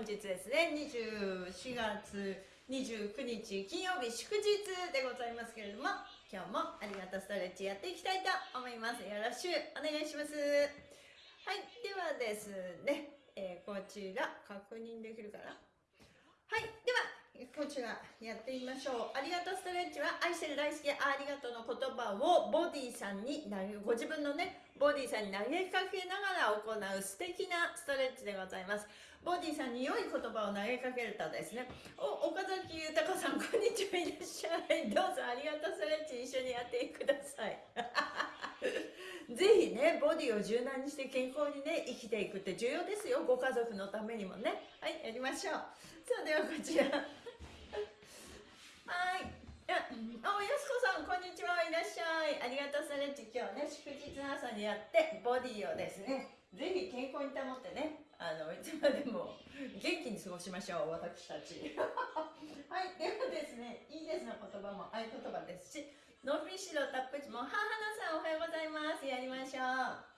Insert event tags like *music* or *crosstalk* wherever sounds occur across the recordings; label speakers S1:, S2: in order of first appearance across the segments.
S1: 本日ですね24月29日金曜日祝日でございますけれども今日もありがとうストレッチやっていきたいと思います。よろしくお願いします。はいではですね、えー、こちら確認できるかな？はいではこちらやってみましょう。ありがとうストレッチは愛してる大好きありがとうの言葉をボディさんに投げご自分のねボディさんに投げかけながら行う素敵なストレッチでございます。ボディさんに良い言葉を投げかけるとですねお岡崎豊さんこんにちはいらっしゃい。どうぞありがとうストレッチ一緒にやってください。*laughs* ぜひねボディを柔軟にして健康にね生きていくって重要ですよ。ご家族のためにもね。はいやりましょう。さあではこちら。はいあ、おやすこさん、こんにちは。いらっしゃい。ありがとうストレッチ。今日ね、祝日の朝にやって、ボディをですね、ぜひ健康に保ってね、あの、いつまでも元気に過ごしましょう、私たち。*laughs* はい、ではですね、いいですの言葉も合言葉ですし、ノーフィッシュのタップチも、母のさんおはようございます。やりましょう。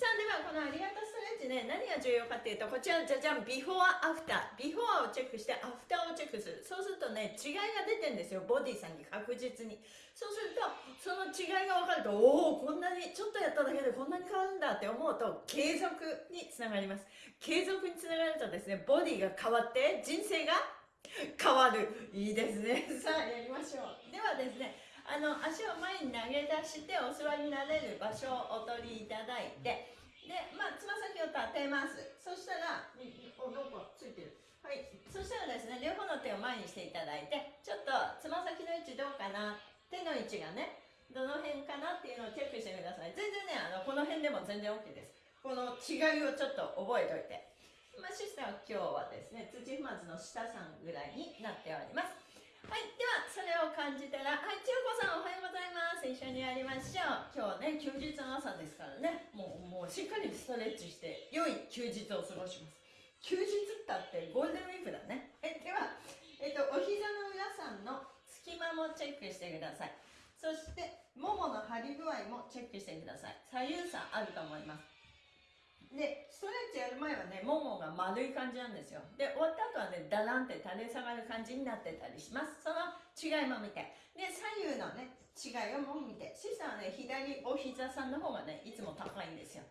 S1: さあではこのありがとうストレッチね何が重要かっていうとこちらじゃじゃんビフォーアフタービフォアをチェックしてアフターをチェックする。そうするとね違いが出てるんですよボディさんに確実に。そうするとその違いが分かるとおおこんなにちょっとやっただけでこんなに変わるんだって思うと継続につながります。継続につながるとですねボディが変わって人生が変わる。いいですね。さあやりましょう。ではですねあの足を前に投げ出してお座りになれる場所をお取りいただいて。でまあつま先を立てますそしたらおどこついてる。はい。そしたらですね両方の手を前にしていただいてちょっとつま先の位置どうかな手の位置がねどの辺かなっていうのをチェックしてください。全然ねあのこの辺でも全然 OK です。この違いをちょっと覚えておいて。まあ、シスターは今日はですね土踏まずの下さんぐらいになっておりますはいではそれを感じたらはい千代子さんおはようございます。一緒にやりましょう。今日はね休日の朝ですからね。もうもうしっかりストレッチして良い休日を過ごします。休日ったってゴールデンウィークだね。えでは、えっと、お膝の裏さんの隙間もチェックしてください。そしてももの張り具合もチェックしてください。左右差あると思います。でストレッチやる前はねももが丸い感じなんですよ。で終わった後はねだらんって垂れ下がる感じになってたりします。その違いも見て。で左右のね違いをも見て。シスはね左お膝さんの方がねいつも高いんですよ。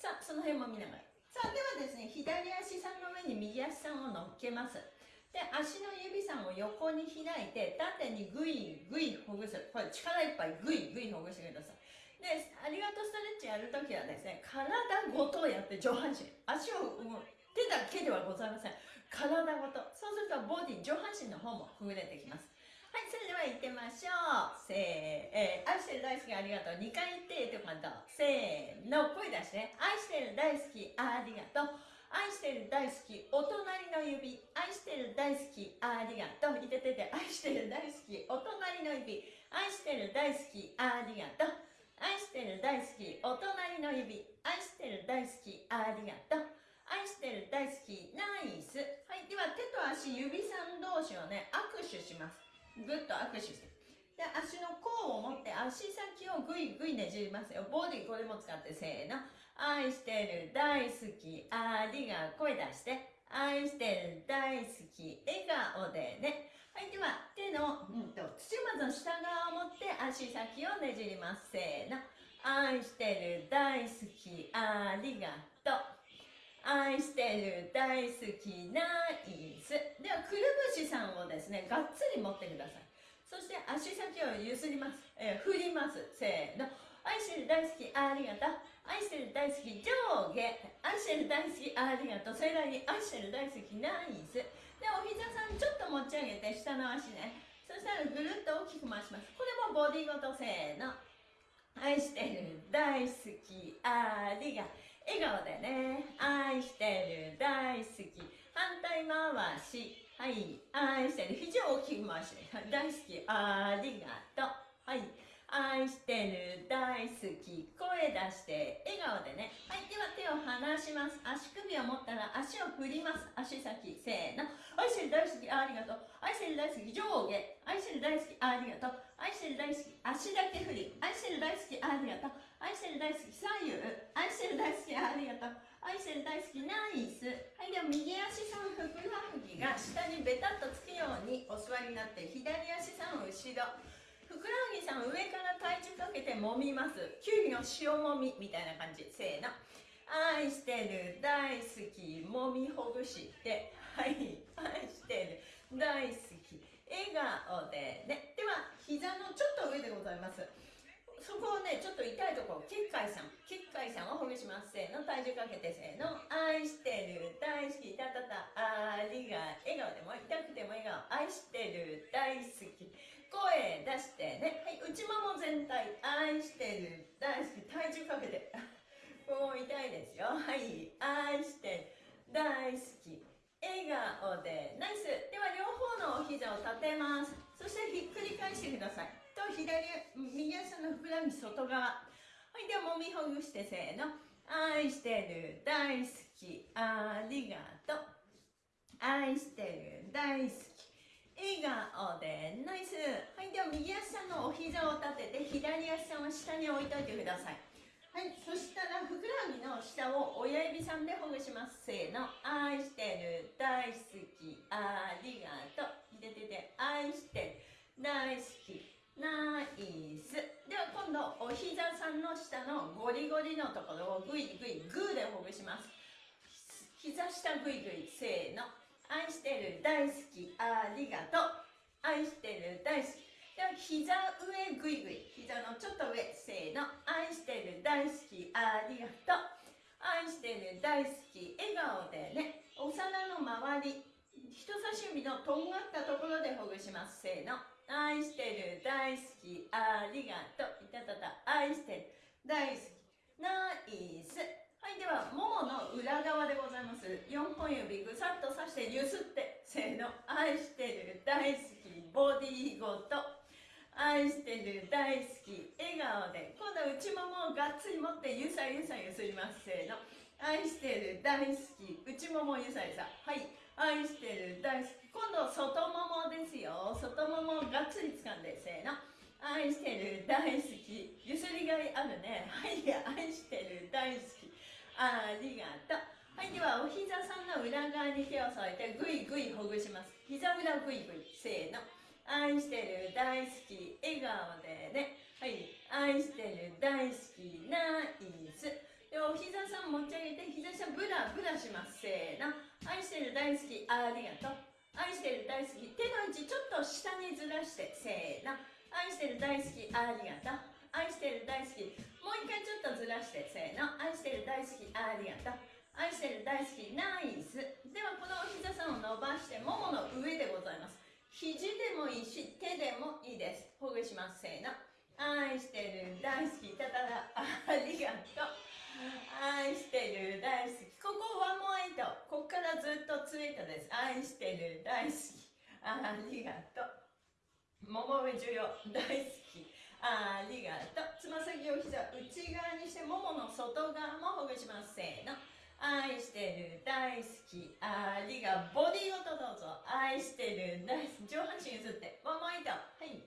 S1: さあその辺も見ながら。さあではですね左足さんの上に右足さんを乗っけます。で足の指さんを横に開いて縦にグイグイほぐす。これ力いっぱいグイグイほぐしてください。でありがとうストレッチやるときはですね体ごとやって上半身足を動手だけではございません。体ごと。そうするとボディ上半身の方もほぐれてきます。はいそれでは行ってみましょう。せー、えー、愛してる大好きありがとう。2回言ってって感じせーの声出して。愛してる大好きありがとう。愛してる大好きお隣の指。愛してる大好きありがとう。いててて。愛してる大好きお隣の指。愛してる大好きありがとう。愛してる大好きお隣の指。愛してる大好きありがとう。愛してる大好きナイス。はいでは手と足指さん同士をね握手します。ぐっと握手して。で足の甲を持って足先をぐいぐいねじりますよ。ボディこれも使ってせーの。愛してる大好きありが声出して。愛してる大好き笑顔でね。はい、では手の、うんと、土まずの下側を持って足先をねじります。せーの。愛してる、大好き、ありがとう。愛してる、大好き、ナイス。では、くるぶしさんをですね、がっつり持ってください。そして足先をゆすります。えー、振ります。せーの。愛してる、大好き、ありがとう。愛してる、大好き、上下。愛してる、大好き、ありがとう。それらに愛してる、大好き、ナイス。でお膝さんちょっと持ち上げて下の足ね。そしたらぐるっと大きく回します。これもボディごとせーの。愛してる大好きありが笑顔でね。愛してる大好き。反対回し。はい。愛してる。肘を大きく回して。大好きありがとう。はい。愛してる大好き声出して笑顔でね。はいでは手を離します。足首を持ったら足を振ります。足先せーの。愛してる大好きありがとう。愛してる大好き上下。愛してる大好きありがとう。愛してる大好き足だけ振り。愛してる大好きありがとう。愛してる大好き左右。愛してる大好きありがとう。愛してる大好きナイス。はいでは右足さんふくらはぎが下にベタっとつくようにお座りになって左足さん後ろ。ふくらはぎさん上から体重かけて揉みます。きゅうりの塩もみみたいな感じ。せーの。愛してる。大好き。もみほぐして。はい。愛してる。大好き。笑顔でね。では膝のちょっと上でございます。そこをね、ちょっと痛いところ、結界さん、結界さんをほぐします。せーの、体重かけてせーの、愛してる、大好き、たたた、ありが、笑顔でも、痛くても笑顔、愛してる、大好き、声出してね、はい、内もも全体、愛してる、大好き、体重かけて、*laughs* もう痛いですよ。はい、愛してる、大好き、笑顔で、ナイス。では、両方のお膝を立てます。そしてひっくり返してください。と左右足のふくらはぎ外側。はい。ではもみほぐしてせーの。愛してる。大好き。ありがとう。愛してる。大好き笑顔でナイス。はいでは右足さんのお膝を立てて左足さんは下に置いといてください。はいそしたらふくらはぎの下を親指さんでほぐします。せーの。愛してる。大好き。ありがとう。いててて愛してる大好きナイス。では今度お膝さんの下のゴリゴリのところをグイグイグーでほぐします膝下グイグイせーの愛してる大好きありがとう。愛してる大好き。では膝上グイグイ膝のちょっと上せーの。愛してる大好きありがとう。愛してる大好き笑顔でね。お皿の周り人差し指のとんがったところでほぐします。せーの。愛してる大好きありがとう。いたたた愛してる大好き。ナイス。はいではももの裏側でございます。4本指ぐさっとさしてゆすってせーの愛してる大好きボディーごと。愛してる大好き笑顔で今度は内ももをがっつり持ってゆさゆさゆすりますせーの。愛してる大好き内ももゆさゆさ。はい。愛してる大好き。今度外ももですよ。外ももをがっつり掴んでせーの。愛してる大好き。ゆすりがいあるね。はい。愛してる大好き。ありがとう。はいではお膝さんの裏側に手を添えてぐいぐいほぐします。膝裏ぐいぐいせーの。愛してる大好き笑顔でね。はい愛してる大好きナイス。でお膝さん持ち上げて膝下ブラブラします。せーの。愛してる大好きありがとう。愛してる大好き手の位置ちょっと下にずらしてせーの。愛してる大好きありがとう。愛してる大好き。もう一回ちょっとずらしてせーの。愛してる大好きありがとう。愛してる大好きナイス。ではこのお膝さんを伸ばしてももの上でございます。肘でもいいし手でもいいです。ほぐします。せーの。愛してる大好きたたらありがとう。愛してる大好き。ここワンモアイト。ここからずっとツイートです。愛してる大好きありがとう。桃上重要。大好き。ありがとう。つま先を膝内側にしてももの外側もほぐしますせーの。愛してる大好き。ありがボディごとどうぞ。愛してる大好き上半身譲って。ワンモアイトはい。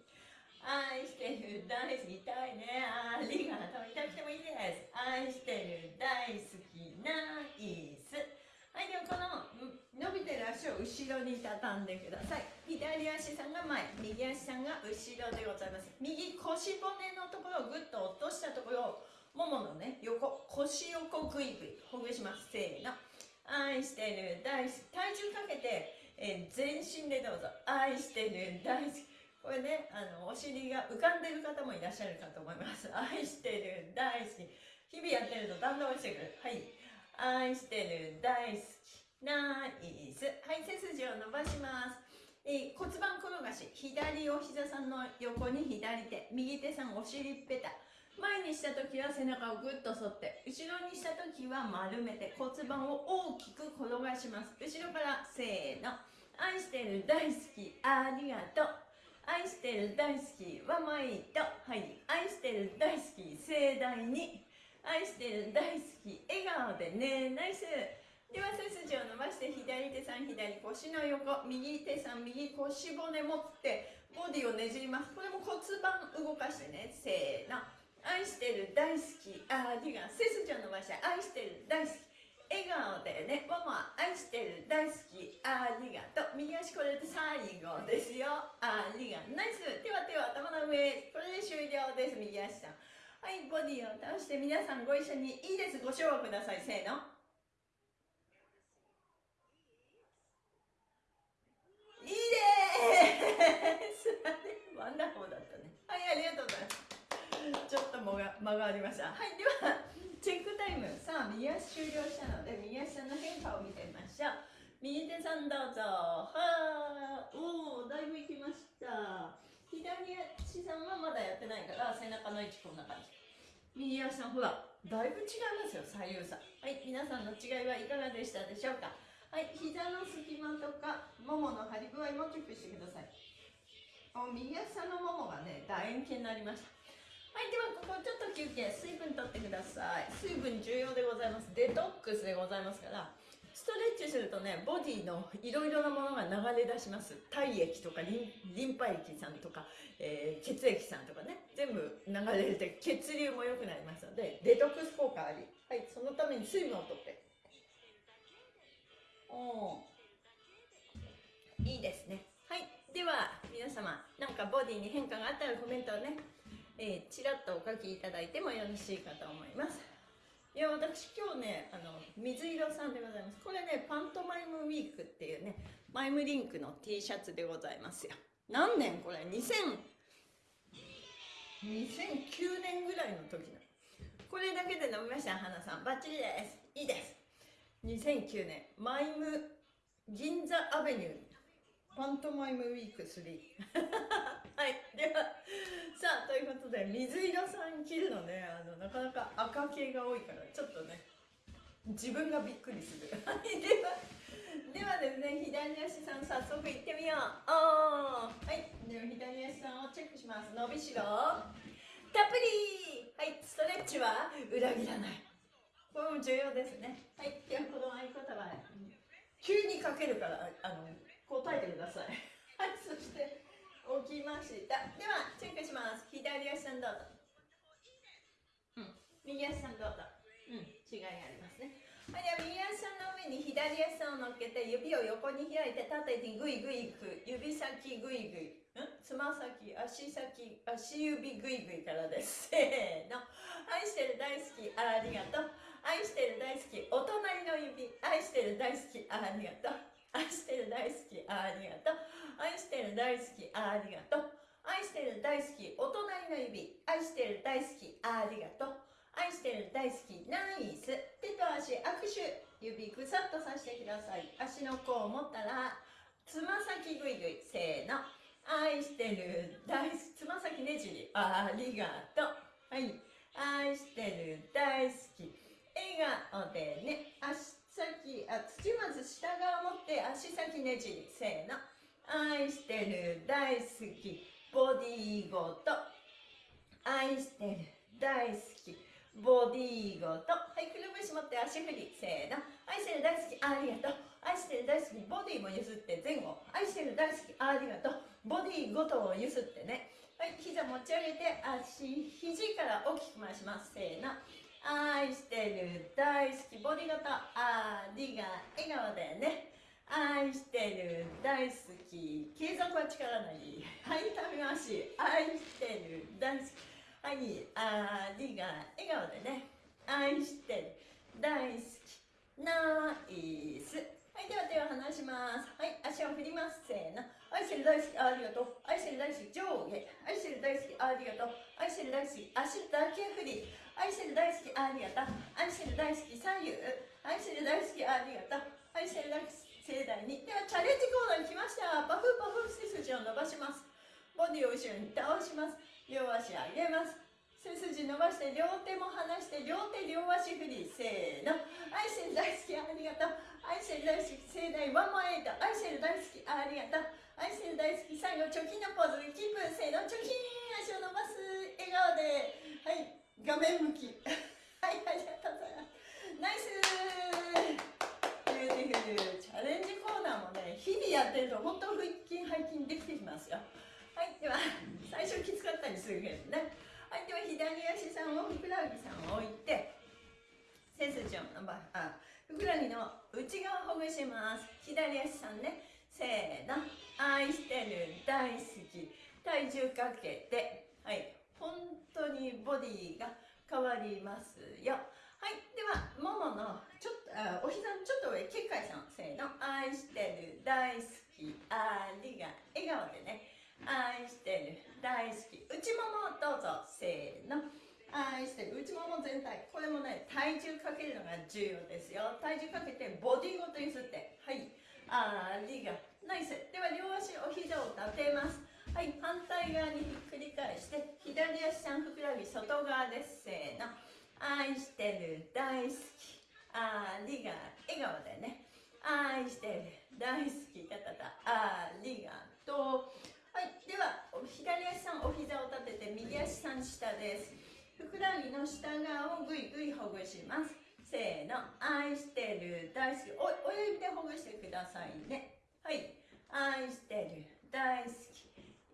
S1: 愛してる大好き。痛いね。ありがとう。痛くてもいいです。愛してる大好き。ナイスはいではこの伸びてる足を後ろに畳んでください。左足さんが前右足さんが後ろでございます。右腰骨のところをぐっと落としたところをもものね横腰横グイグイほぐします。せーの。愛してる大好き。体重かけて、えー、全身でどうぞ。愛してる大好き。これねあのお尻が浮かんでる方もいらっしゃるかと思います。愛してる大好き。日々やってるとだんだん落ちてくる。はい。愛してる大好き。ナイス。はい背筋を伸ばします。えー、骨盤転がし。左お膝さんの横に左手。右手さんお尻ペタ。前にした時は背中をぐっと反って。後ろにした時は丸めて。骨盤を大きく転がします。後ろからせーの。愛してる大好き。ありがとう。愛してる大好きはマイトはい。愛してる大好き盛大に。愛してる大好き。笑顔でね。ナイス。では背筋を伸ばして左手さん左腰の横右手さん右腰骨持ってボディをねじります。これも骨盤動かしてね。せーの。愛してる大好き。ありが背筋を伸ばして愛してる大好き。笑顔でね。ママ愛してる大好き。ありがとう右足これで最後ですよ。ありがとう。 Nice。手は手は頭の上。これで終了です。右足さん。はいボディを倒して皆さんご一緒にいいです。ご唱和ください。せーのいいです wonderful だったねはいありがとうございますちょっと間がありました。はいではチェックタイム。さあ右足終了したので右足の変化を見てみましょう。右手さんどうぞ。はー。おおだいぶいきました。左足さんはまだやってないから背中の位置こんな感じ。右足さんほらだいぶ違いますよ左右差。はい皆さんの違いはいかがでしたでしょうか。はい膝の隙間とかももの張り具合もチェックしてください。お右足さんのももがね楕円形になりました。はいではここちょっと休憩水分とってください。水分重要でございます。デトックスでございますからストレッチするとねボディのいろいろなものが流れ出します。体液とかリンリンパ液さんとか、えー血液さんとかね。全部流れて血流も良くなりますのでデトックス効果あり。はいそのために水分をとって。おいいですね。はいでは皆様なんかボディに変化があったらコメントをね、えーちらっとお書きいただいてもよろしいかと思います。いや私今日ねあの水色さんでございます。これねパントマイムウィークっていうねマイムリンクの T シャツでございますよ。何年これ？2000 2009年ぐらいの時の。これだけで飲みました花さん。バッチリです。いいです。2009年マイム銀座アベニュー。パントマイムウィーク3 *laughs* はい。でで水色さん着るのねあのなかなか赤系が多いからちょっとね自分がびっくりする。*laughs* ではではですね左足さん早速行ってみよう。おー。はい。では左足さんをチェックします。伸びしろ。たっぷり。はい。ストレッチは裏切らない。これも重要ですね。はい。ではこの合言葉急にかけるからあの答えてください。はい。そして起きました。ではチェックします。左足さんどうぞ。うん。右足さんどうぞ。うん。違いがありますね。はい、では右足さんの上に左足さんを乗っけて指を横に開いて縦にグイグイいく指先グイグイ。ん？つま先足先足指グイグイからです。*laughs* せーの。愛してる大好きありがとう。愛してる大好きお隣の指。愛してる大好きありがとう。*laughs* 愛してる大好きありがとう。愛してる大好きありがとう。愛してる大好きお隣の指愛してる大好きありがとう。愛してる大好きナイス。手と足握手。指ぐさっとさしてください。足の甲を持ったらつま先ぐいぐい。せーの。愛してる大好きつま先ねじり。ありがとう。はい。愛してる大好き。笑顔でね。足先あ土まず下側持って足先ねじりせーの。愛してる大好き。ボディーごと。愛してる大好き。ボディーごと。はいくるぶし持って足振りせーの。愛してる大好き。ありがとう。愛してる大好き。ボディも譲って前後。愛してる大好き。ありがとう。ボディごとを譲ってね。はい膝持ち上げて足肘から大きく回します。せーの。愛してる大好きボディごとありが笑顔でね。愛してる大好き継続は力なりはい。食べまし愛してる大好き。はいありが笑顔でね。愛してる大好き。ナイス。はいでは手を離します。はい足を振ります。せーの。愛してる大好きありがとう。愛してる大好き上下。愛してる大好きありがとう。愛してる大好き足だけ振り。愛してる大好きありがとう愛してる大好き左右愛してる大好きありがとう愛してる大好き盛大に。ではチャレンジコーナーに来ました。パフパフ背筋を伸ばします。ボディを後ろに倒します。両足上げます。背筋伸ばして両手も離して両手両足振りせーの。愛してる大好きありがとう愛してる大好き盛大ワンマンエイト愛してる大好きありがとう愛してる大好き最後チョキのポーズキープ。せーの。チョキーン。足を伸ばす。笑顔で。はい。画面向き。はいありがとうございます。 Nice beautiful チャレンジコーナーもね日々やってると本当腹筋背筋できてきますよ。はいでは最初きつかったりするけどね。はいでは左足さんをふくらはぎさんを置いて伸ばあふくらはぎの内側ほぐします。左足さんねせーの。愛してる大好き。体重かけて本当にボディが変わりますよ。はい。ではもものちょっとお膝のちょっと上結界さんせーの。愛してる大好き。ありが笑顔でね。愛してる大好き。内ももどうぞせーの。愛してる内もも全体。これもね体重かけるのが重要ですよ。体重かけてボディごと揺すって。はい。ありがナイス。では両足お膝を立てます。はい反対側にひっくり返して左足さんふくらはぎ外側です。せーの。愛してる大好き。ありが笑顔でね。愛してる大好き方だ。ありがとう。はいでは左足さんお膝を立てて右足さん下です。ふくらはぎの下側をぐいぐいほぐします。せーの。愛してる大好き。お親指でほぐしてくださいね。はい。愛してる大好き。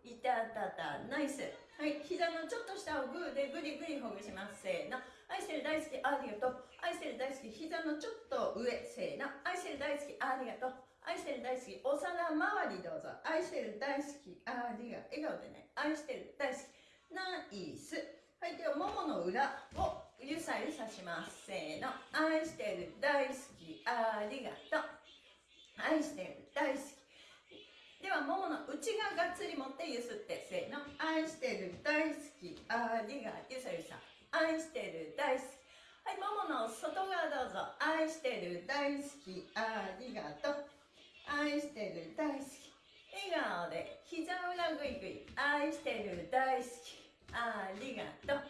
S1: いたたた。ナイス。はい膝のちょっと下をグーでぐりぐりほぐします。せーの。愛してる大好きありがとう。愛してる大好き膝のちょっと上。せーの。愛してる大好きありがとう。愛してる大好きお皿周りどうぞ。愛してる大好きありがとう笑顔でね。愛してる大好きナイス。はいではももの裏をゆさゆさします。せーの。愛してる大好きありがとう。愛してる大好きではももの内側がっつり持ってゆすってせーの。愛してる大好き。ありがゆさゆさ。愛してる大好き。はいももの外側どうぞ。愛してる大好き。ありがと。う愛してる大好き。笑顔で。膝裏ぐいぐい。愛してる大好き。ありがと。う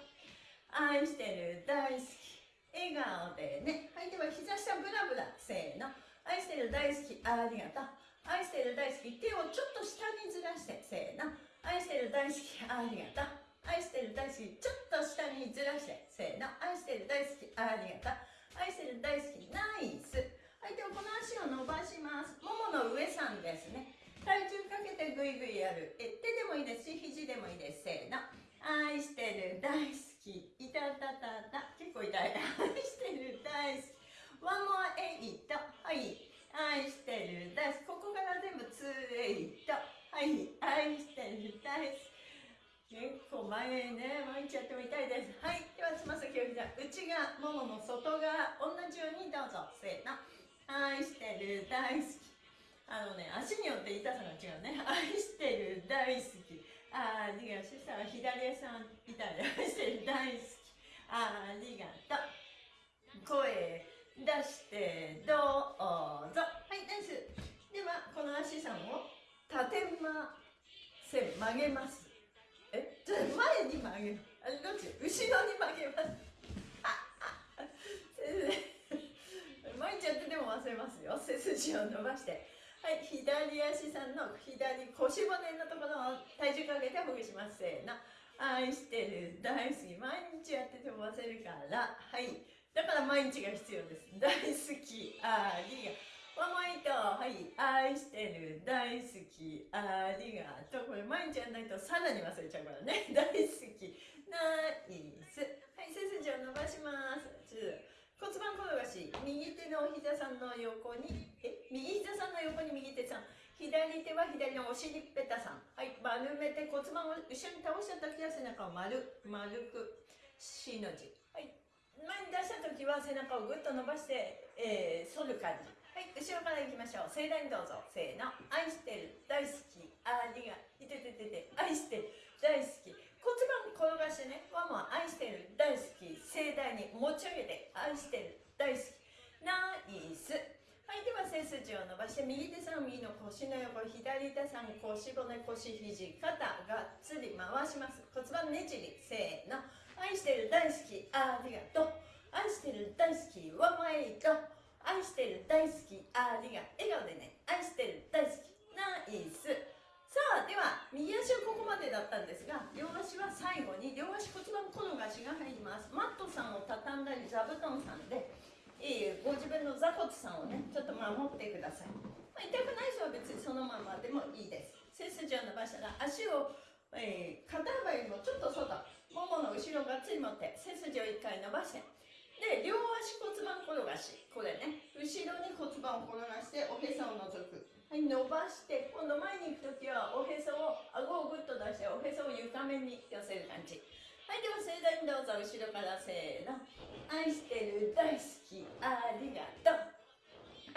S1: 愛してる大好き。笑顔でね。はいでは膝下ブラブラ。せーの。愛してる大好き。ありがと。う愛してる大好き。手をちょっと下にずらしてせーの。愛してる大好きありがとう。愛してる大好きちょっと下にずらしてせーの。愛してる大好きありがとう。愛してる大好きナイス。はいではこの足を伸ばします。ももの上さんですね。体重かけてぐいぐいやる。え手でもいいですし肘でもいいです。せーの。愛してる大好き。いたたたた。結構痛い。愛してる大好き。One more eight はい。愛してる。大好きここから全部2エイトはい愛してる。大好き結構前へね毎日やっても痛いです。はいではつま先を膝内側ももの外側同じようにどうぞ。せーの。愛してる。大好き。あのね足によって痛さが違うね。愛してる。大好き。ありがとう。そしたら左足さんみたい。なしてる。大好き。ありがとう。声出してどうぞ。はい、ナイス。では、この足さんを立てませ。曲げます。え？じゃ前に曲げる。あどっち？後ろに曲げます。ああ先生毎日やってても忘れますよ。背筋を伸ばして。はい、左足さんの左腰骨のところを体重かけてほぐします。せーの。愛してる、大好き。毎日やってても忘れるから。はい。だから毎日が必要です。*laughs* 大好き、ありがワンマイト、はい。愛してる、大好き、ありがとう。これ毎日やらないとさらに忘れちゃうからね。*laughs* 大好き、ナイス。はい、背筋を伸ばします。骨盤転がし右手のお膝さんの横にえ？右膝さんの横に右手さん左手は左のお尻ペタさんはい丸めて骨盤を後ろに倒した時は背中を丸丸く C の字はい前に出した時は背中をぐっと伸ばして、えー、反る感じ。はい後ろからいきましょう。盛大にどうぞ。せーの愛してる。大好き。ありがい。てててて。愛してる。大好き。骨盤転がしてね。ワンワン愛してる。大好き。盛大に持ち上げて。愛してる。大好き。ナイス。はいでは背筋を伸ばして右手さん右の腰の横左手さん腰骨腰肘肩がっつり回します。骨盤ねじり。せーの愛してる大好きありがとう。愛してる大好きワンマイト愛してる大好きありがとう。笑顔でね。愛してる大好き。ナイス。さあでは右足はここまでだったんですが両足は最後に両足骨盤転がしが入ります。マットさんを畳んだり座布団さんで、えーご自分の座骨さんをねちょっと守ってください、まあ痛くない人は別にそのままでもいいです。背筋を伸ばしたら足を、えー肩幅よりもちょっと外。ももの後ろがっつり持って背筋を一回伸ばしてで両足骨盤転がしこれね後ろに骨盤を転がしておへそを覗く。はい伸ばして今度前に行く時はおへそを顎をグッと出しておへそを床面に寄せる感じ。はいでは盛大にどうぞ後ろからせーの。愛してる大好きありがとう。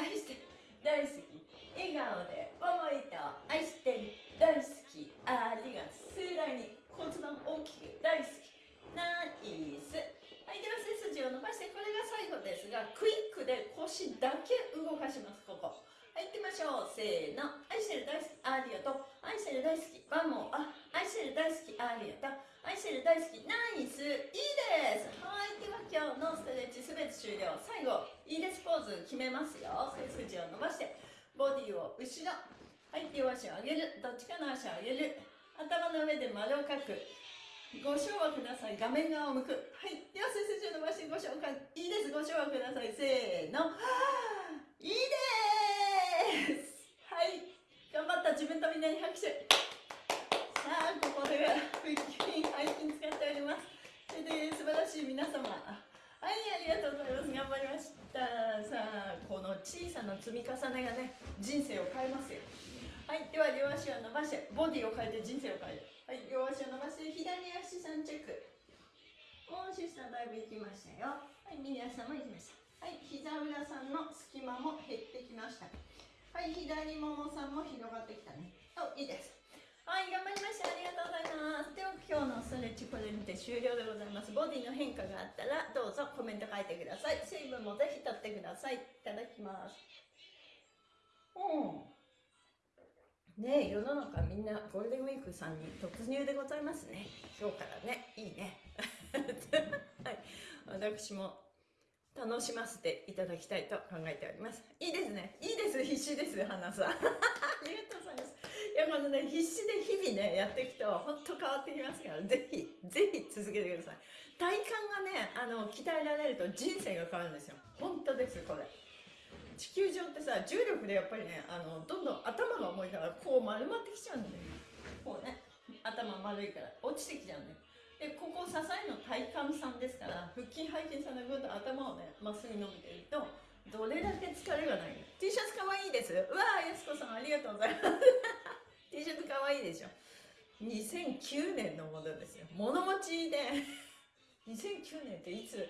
S1: 愛してる大好き。笑顔で思いと愛してる大好きありがとう。盛大に。骨盤大きく大好き。ナイス。はいでは背筋を伸ばしてこれが最後ですがクイックで腰だけ動かしますここ。はい行ってみましょう。せーの。愛してる大好きありがとう愛してる大好きワン。モあ愛してる大好きありがとう愛してる大好きナイス。いいです。はいでは今日のストレッチすべて終了。最後いいですポーズ決めますよ。背筋を伸ばしてボディを後ろ。はい両足を上げる。どっちかの足を上げる。頭の上で丸を描く。ご唱和ください。画面側を向く。はい。では背筋を伸ばしてご唱和いいです。ご唱和ください。せーの。いいです。はい。頑張った自分とみんなに拍手。さあここでは腹筋背筋使っております。それで素晴らしい皆様。はいありがとうございます。頑張りました。さあこの小さな積み重ねがね人生を変えますよ。はいでは両足を伸ばしてボディを変えて人生を変える。はい両足を伸ばして左足3チェックもうシスターだいぶ行きましたよ。はい皆様行きました。はい膝裏さんの隙間も減ってきました。はい左ももさんも広がってきたね。おいいです。はい頑張りました。ありがとうございます。では今日のストレッチこれにて終了でございます。ボディの変化があったらどうぞコメント書いてください。水分もぜひ取ってください。いただきます。うん。ねえ世の中みんなゴールデンウィークさんに突入でございますね。今日からね。いいね。*laughs* はい。私も楽しませていただきたいと考えております。いいですね。いいです。必死です花さん。*laughs* ありがとうございます。いやこのね必死で日々ねやっていくと本当変わってきますからぜひぜひ続けてください。体幹がねあの鍛えられると人生が変わるんですよ。本当ですこれ。地球上ってさ重力でやっぱりねあのどんどん頭が重いからこう丸まってきちゃうんだよこうね頭丸いから落ちてきちゃうんだよ。でここ支えの体幹さんですから腹筋背筋さんでぐっと頭をねまっすぐ伸びてるとどれだけ疲れがない。T シャツかわいいです。うわあやすこさんありがとうございます。*laughs* T シャツかわいいでしょ。2009年のものですよ。物持ちで。2009年っていつ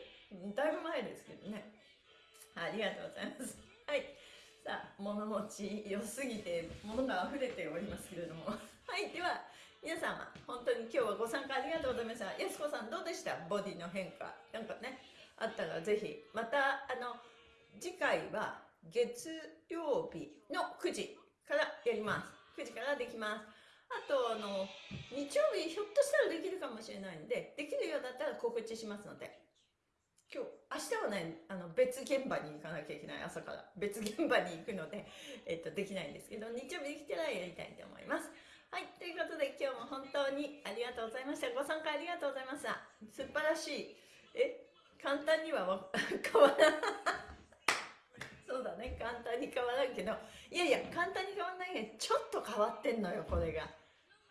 S1: だいぶ前ですけどね。ありがとうございます。物持ち良すぎて物が溢れておりますけれども。はいでは皆様本当に今日はご参加ありがとうございました。やすこさんどうでした？ボディの変化。なんかねあったらぜひまたあの次回は月曜日の9時からやります。9時からできます。あとあの日曜日ひょっとしたらできるかもしれないんでできるようだったら告知しますので。今日明日はねあの別現場に行かなきゃいけない朝から。別現場に行くので、*laughs* えっと、できないんですけど日曜日できたらやりたいと思います。はいということで今日も本当にありがとうございました。ご参加ありがとうございました。素晴らしい。え簡単には *laughs* 変わらない。*laughs* そうだね簡単に変わらんけど。いやいや簡単に変わらないけどちょっと変わってんのよこれが。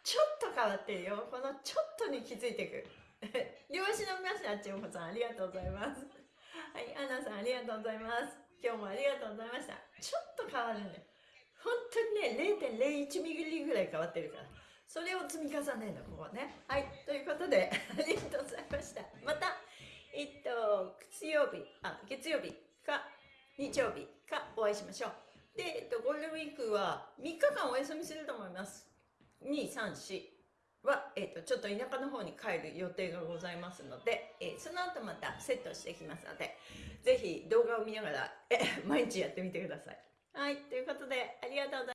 S1: ちょっと変わってるよ。このちょっとに気づいてく。*laughs* 両足の皆さんちおこさんありがとうございます。*laughs* はいアナさんありがとうございます。今日もありがとうございました。ちょっと変わるんだよ本当にね0.01ミリぐらい変わってるから。それを積み重ねるのここね。はいということで *laughs* ありがとうございました。またえっと月曜日あ月曜日か日曜日かお会いしましょう。で、えっと、ゴールデンウィークは3日間お休みすると思います。234は、えっと、ちょっと田舎の方に帰る予定がございますので、えーその後またセットしていきますので是非動画を見ながらえ毎日やってみてください。はいということでありがとうございました。